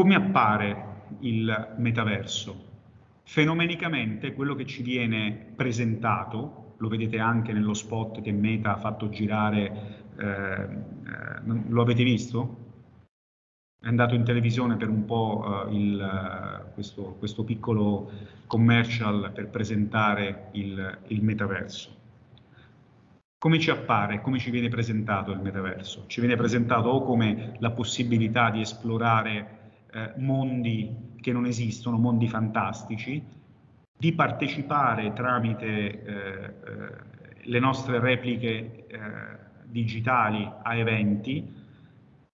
Come appare il metaverso? Fenomenicamente quello che ci viene presentato, lo vedete anche nello spot che Meta ha fatto girare, eh, eh, lo avete visto? È andato in televisione per un po' uh, il, uh, questo, questo, piccolo commercial per presentare il, il, metaverso. Come ci appare, come ci viene presentato il metaverso? Ci viene presentato o come la possibilità di esplorare eh, mondi che non esistono, mondi fantastici, di partecipare tramite eh, eh le nostre repliche eh, digitali a eventi,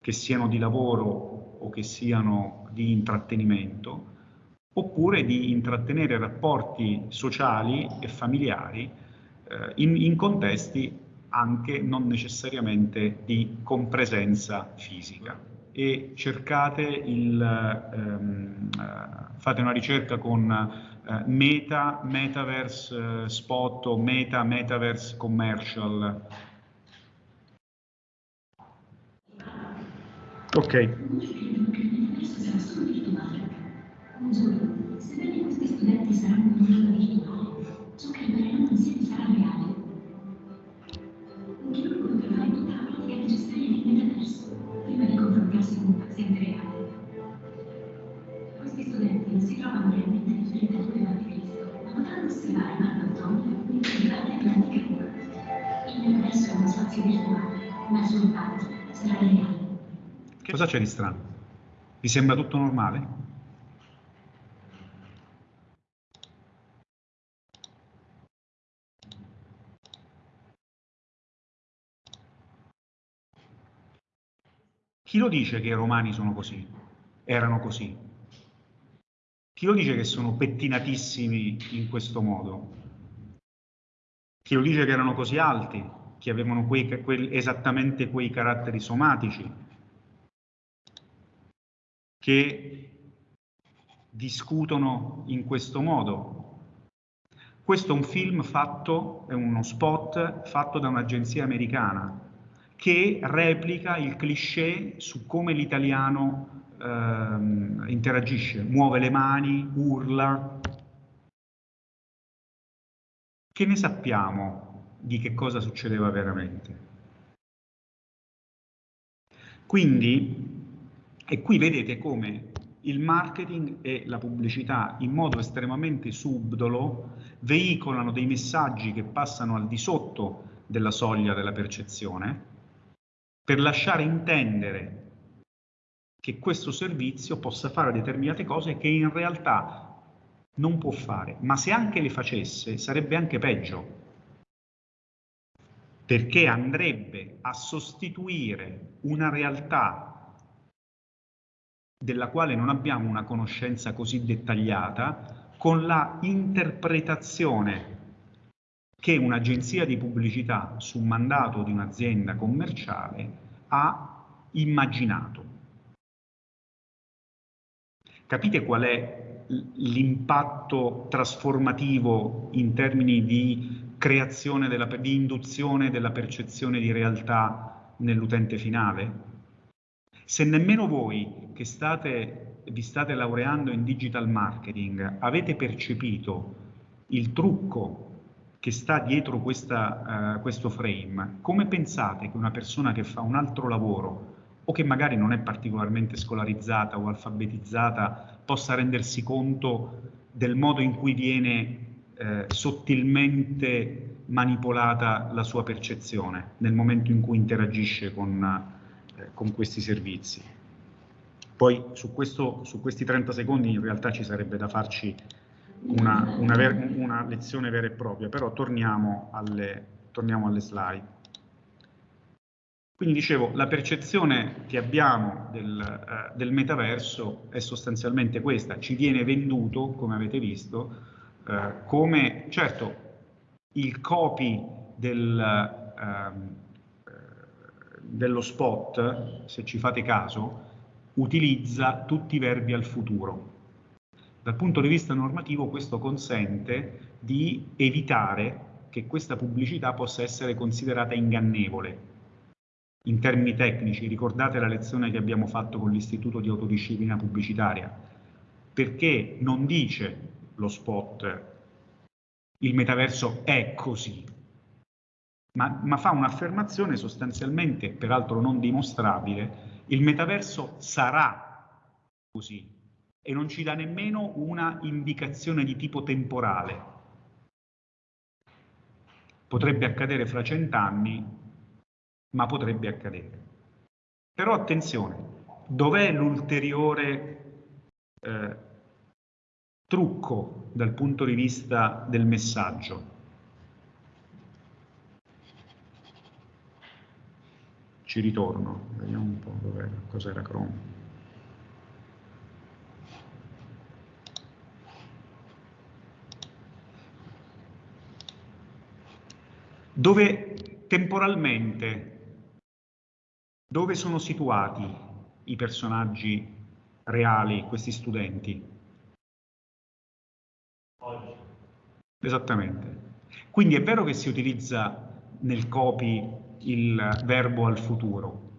che siano di lavoro o che siano di intrattenimento, oppure di intrattenere rapporti sociali e familiari eh, in, in, contesti anche non necessariamente di compresenza fisica. E cercate il, ehm, eh, fate una ricerca con eh, Meta, Metaverse eh, Spot o Meta, Metaverse Commercial Ok. Un giorno, sebbene questi studenti saranno impatto sarà reale. Cosa c'è di strano? Vi sembra tutto normale? Chi lo dice che i romani sono così? Erano così? Chi lo dice che sono pettinatissimi in questo modo? Chi lo dice che erano così alti? Che avevano quei, quei, esattamente quei caratteri somatici? che discutono in questo modo. Questo è un film fatto, è uno spot fatto da un'agenzia americana che replica il cliché su come l'italiano ehm, interagisce, muove le mani, urla. Che ne sappiamo di che cosa succedeva veramente? Quindi e qui vedete come il marketing e la pubblicità in modo estremamente subdolo veicolano dei messaggi che passano al di sotto della soglia della percezione per lasciare intendere che questo servizio possa fare determinate cose che in realtà non può fare, ma se anche le facesse sarebbe anche peggio, perché andrebbe a sostituire una realtà della quale non abbiamo una conoscenza così dettagliata, con la interpretazione che un'agenzia di pubblicità su mandato di un'azienda commerciale ha immaginato. Capite qual è l'impatto trasformativo in termini di creazione, della, di induzione della percezione di realtà nell'utente finale? Se nemmeno voi che state, vi state laureando in digital marketing avete percepito il trucco che sta dietro questa, uh, questo frame, come pensate che una persona che fa un altro lavoro o che magari non è particolarmente scolarizzata o alfabetizzata possa rendersi conto del modo in cui viene eh, sottilmente manipolata la sua percezione nel momento in cui interagisce con, eh, con questi servizi. Poi su, questo, su, questi 30 secondi in realtà ci sarebbe da farci una, una, ver, una lezione vera e propria, però torniamo alle, torniamo alle slide. Quindi dicevo, la percezione che abbiamo del, eh, del, metaverso è sostanzialmente questa, ci viene venduto, come avete visto, eh, come, certo, il copy del, eh, dello spot, se ci fate caso, utilizza tutti i verbi al futuro. Dal punto di vista normativo questo consente di evitare che questa pubblicità possa essere considerata ingannevole. in termini tecnici, ricordate la lezione che abbiamo fatto con l'Istituto di Autodisciplina Pubblicitaria, perché non dice lo spot il metaverso è così, ma, ma fa un'affermazione sostanzialmente, peraltro non dimostrabile, il metaverso sarà così e non ci dà nemmeno una indicazione di tipo temporale. Potrebbe accadere fra cent'anni, ma potrebbe accadere. Però attenzione, dov'è l'ulteriore eh, trucco dal punto di vista del messaggio? Ci ritorno, vediamo un po' cos'era Chrome. Dove temporalmente dove sono situati i personaggi reali, questi studenti? Esattamente. Quindi è vero che si utilizza nel copy il verbo al futuro,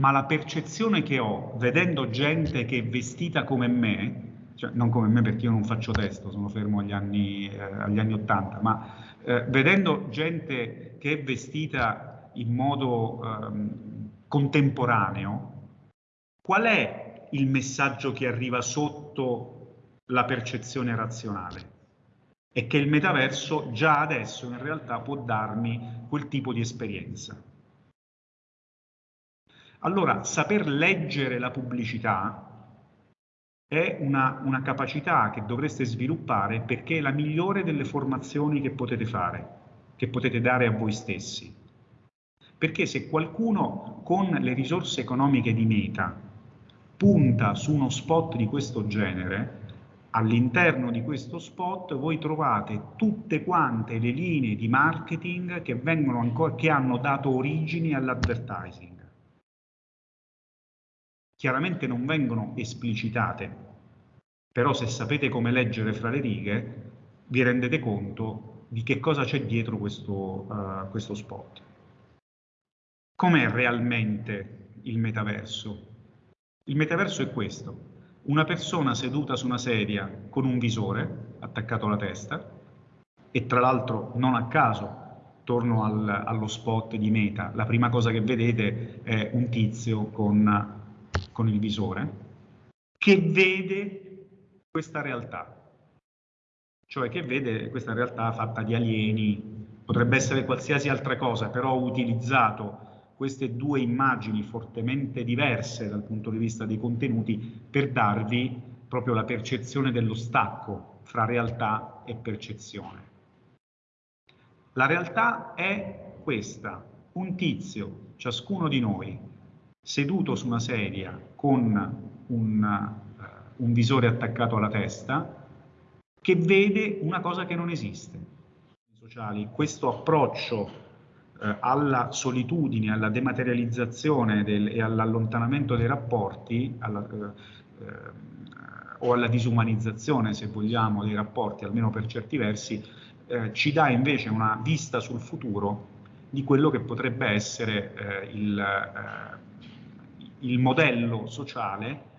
ma la percezione che ho vedendo gente che è vestita come me, cioè non come me perché io non faccio testo, sono fermo agli anni, eh, agli anni 80, ma eh, vedendo gente che è vestita in modo ehm, contemporaneo, qual è il messaggio che arriva sotto la percezione razionale? È che il metaverso già adesso in realtà può darmi quel tipo di esperienza. Allora, saper leggere la pubblicità è una, una, capacità che dovreste sviluppare perché è la migliore delle formazioni che potete fare, che potete dare a voi stessi. Perché se qualcuno con le risorse economiche di Meta punta su uno spot di questo genere, all'interno di questo spot voi trovate tutte quante le linee di marketing che, ancora, che hanno dato origini all'advertising. Chiaramente non vengono esplicitate, però se sapete come leggere fra le righe vi rendete conto di che cosa c'è dietro questo, uh, questo spot. Com'è realmente il metaverso? Il metaverso è questo, una persona seduta su una sedia con un visore attaccato alla testa e tra l'altro non a caso, torno al, allo spot di Meta, la prima cosa che vedete è un tizio con, con il visore che vede questa realtà, cioè che vede questa realtà fatta di alieni, potrebbe essere qualsiasi altra cosa, però utilizzato queste due immagini fortemente diverse dal punto di vista dei contenuti per darvi proprio la percezione dello stacco fra realtà e percezione. La realtà è questa, un tizio, ciascuno di noi, seduto su una sedia con un, uh, un visore attaccato alla testa, che vede una cosa che non esiste. Sociali, questo approccio eh, alla solitudine, alla dematerializzazione del, e all'allontanamento dei rapporti, alla, eh, eh, o alla disumanizzazione, se vogliamo, dei rapporti, almeno per certi versi, eh, ci dà invece una vista sul futuro di quello che potrebbe essere eh, il, eh, il, modello sociale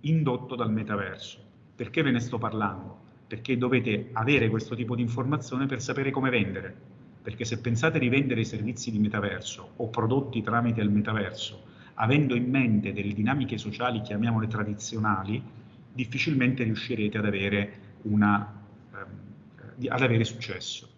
indotto dal metaverso. Perché ve ne sto parlando? Perché dovete avere questo tipo di informazione per sapere come vendere perché se pensate di vendere servizi di metaverso o prodotti tramite il metaverso, avendo in mente delle dinamiche sociali, chiamiamole tradizionali, difficilmente riuscirete ad avere, una, ehm, ad avere successo.